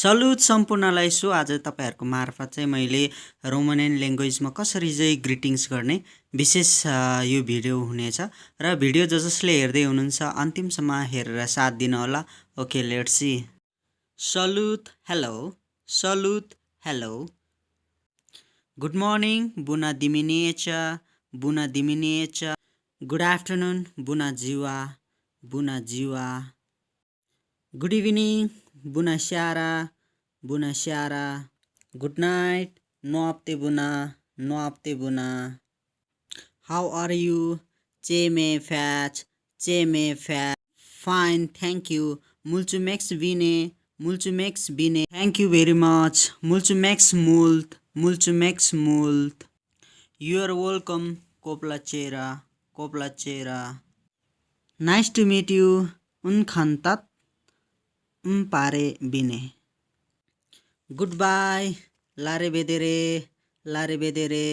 Salute सम्पूर्णलाई so आज तपाईँहरूको मार्फत चाहिँ मैले रोमनियन ल्याङ्ग्वेजमा कसरी चाहिँ ग्रिटिङ्स गर्ने विशेष यो भिडियो हुनेछ र भिडियो ज जसले हेर्दै हुनुहुन्छ अन्तिमसम्म हेरेर साथ दिनुहोला ओके लेट्स सी सलुट हेलो सलुट हेलो गुड मर्निङ बुना दिमिनेचा बुना दिमिनेचा गुड आफ्टरनुन बुना जिवा बुना जिवा। गुड इभिनिङ बुना स्यारा बुना स्यारा good night noapte buna noapte buna how are you che me fat che me fat fine thank you mulțumesc bine mulțumesc bine thank you very much mulțumesc mult mulțumesc mult you are welcome coplacera coplacera nice to meet you un khantat mpare bine. Goodbye, lare vedere, la rivedere.